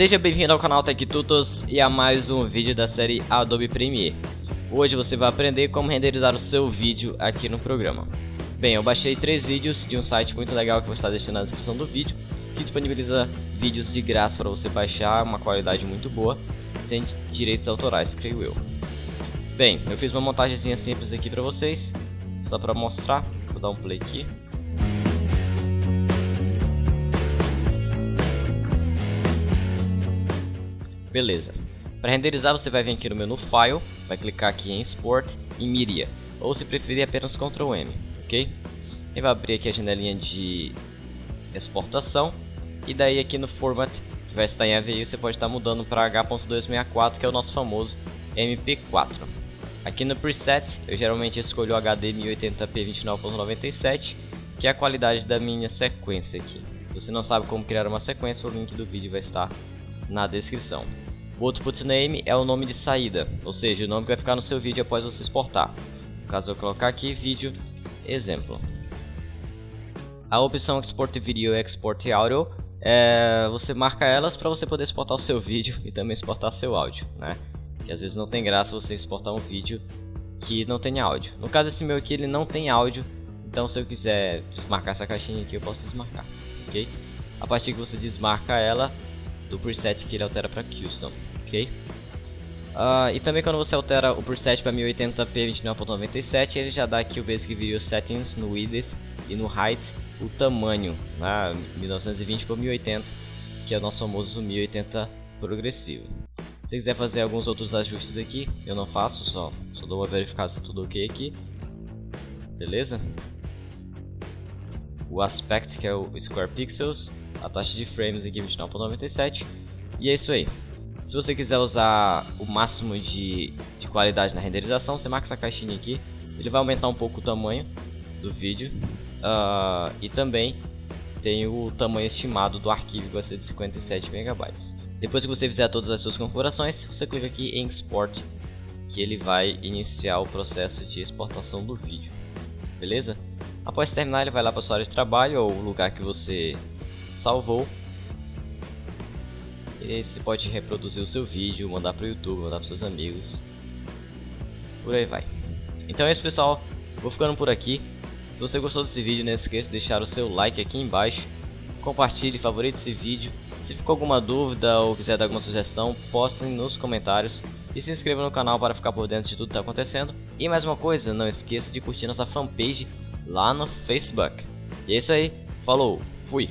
Seja bem-vindo ao canal Tech Tutos e a mais um vídeo da série Adobe Premiere. Hoje você vai aprender como renderizar o seu vídeo aqui no programa. Bem, eu baixei três vídeos de um site muito legal que vou estar deixando na descrição do vídeo, que disponibiliza vídeos de graça para você baixar, uma qualidade muito boa, sem direitos autorais, creio eu. Bem, eu fiz uma montagem simples aqui para vocês, só para mostrar, vou dar um play aqui. Beleza. Para renderizar você vai vir aqui no menu File, vai clicar aqui em Export e Media, ou se preferir apenas Ctrl M, ok? E vai abrir aqui a janelinha de exportação e daí aqui no Format que vai estar em AVI você pode estar mudando para H.264 que é o nosso famoso MP4. Aqui no Preset eu geralmente escolho o HD 1080p 29.97 que é a qualidade da minha sequência aqui. Se você não sabe como criar uma sequência, o link do vídeo vai estar na descrição. O output name é o nome de saída, ou seja, o nome que vai ficar no seu vídeo após você exportar. No caso eu colocar aqui vídeo exemplo. A opção Export Video e Export Audio, é, você marca elas para você poder exportar o seu vídeo e também exportar seu áudio, né? Que às vezes não tem graça você exportar um vídeo que não tenha áudio. No caso esse meu aqui ele não tem áudio, então se eu quiser desmarcar essa caixinha aqui eu posso desmarcar, ok? A partir que você desmarca ela, do preset que ele altera para custom, ok? Uh, e também quando você altera o preset para 1080p 29.97, ele já dá aqui o Basic Video Settings no width e no height o tamanho, né, 1920 por 1080, que é o nosso famoso 1080 progressivo. Se quiser fazer alguns outros ajustes aqui, eu não faço, só, só dou uma verificada se tudo ok aqui. Beleza? O aspect, que é o square pixels, a taxa de frames aqui 29.97 e é isso aí. Se você quiser usar o máximo de, de qualidade na renderização, você marca essa caixinha aqui, ele vai aumentar um pouco o tamanho do vídeo uh, e também tem o tamanho estimado do arquivo que vai ser de 57 MB. Depois que você fizer todas as suas configurações, você clica aqui em Export, que ele vai iniciar o processo de exportação do vídeo. Beleza? Após terminar, ele vai lá para sua área de trabalho ou o lugar que você salvou. E você pode reproduzir o seu vídeo, mandar para o YouTube, mandar para seus amigos. Por aí vai. Então é isso pessoal, vou ficando por aqui. Se você gostou desse vídeo, não esqueça de deixar o seu like aqui embaixo. Compartilhe, favorite esse vídeo. Se ficou alguma dúvida ou quiser dar alguma sugestão, postem nos comentários. E se inscreva no canal para ficar por dentro de tudo que está acontecendo. E mais uma coisa, não esqueça de curtir nossa fanpage lá no Facebook. E é isso aí, falou, fui!